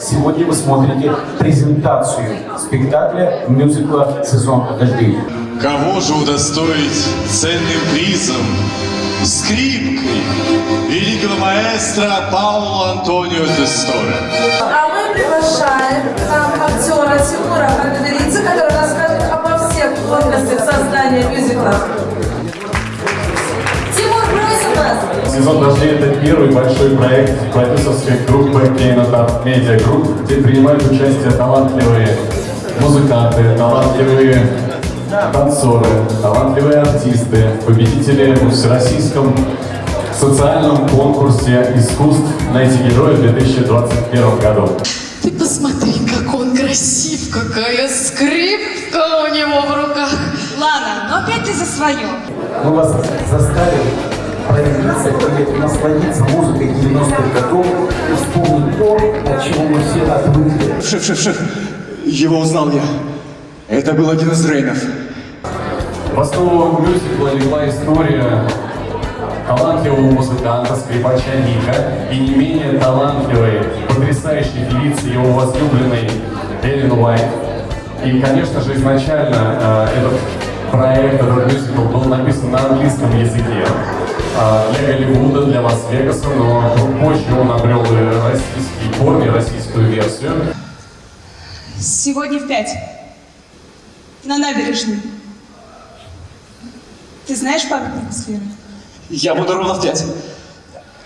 Сегодня вы смотрите презентацию спектакля мюзикла «Сезон дождей». Кого же удостоить ценным призом, скрипкой великого маэстро Паула Антонио Тесторе? А мы приглашаем к нам актера Тимура Хагадалидзе, который расскажет обо всех тонкостях создания мюзикла. Сезон дождей это первый большой проект продюсерской группы Кейнотап Медиа Групп, где принимают участие талантливые музыканты, талантливые танцоры, талантливые артисты, победители в всероссийском социальном конкурсе искусств «Найти героя» в 2021 году. Ты посмотри, как он красив, какая скрипка у него в руках. Ладно, но опять ты за свое. Мы вас заставим проявиться и насладиться музыкой 90-х годов и вспомнить то, от чего мы все отвыкли. Шеф, шеф, шеф, его узнал я. Это был один из Рейнов. В основу мюзикла легла история талантливого музыканта, скрипача Ника и не менее талантливой, потрясающей певицы его возлюбленной Эллен Уайт. И, конечно же, изначально э, этот проект, этот мюзикл был написан на английском языке для Голливуда, для Лас-Вегаса, но позже он обрел и российские корни, российскую версию. Сегодня в пять. На набережной. Ты знаешь памятник сферы? Я буду ровно в пять.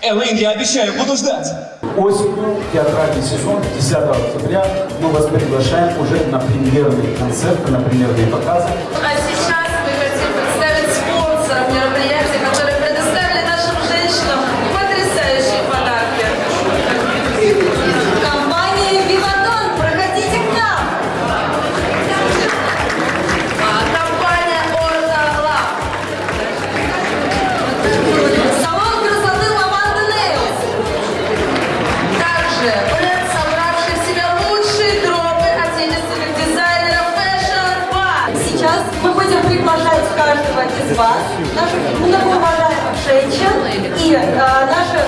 Элэйн, я обещаю, буду ждать. Осенью театральный сезон 10 октября мы вас приглашаем уже на премьерные концерты, на премьерные показы. А каждого из вас, наших многоуважаемых женщин, и э, наши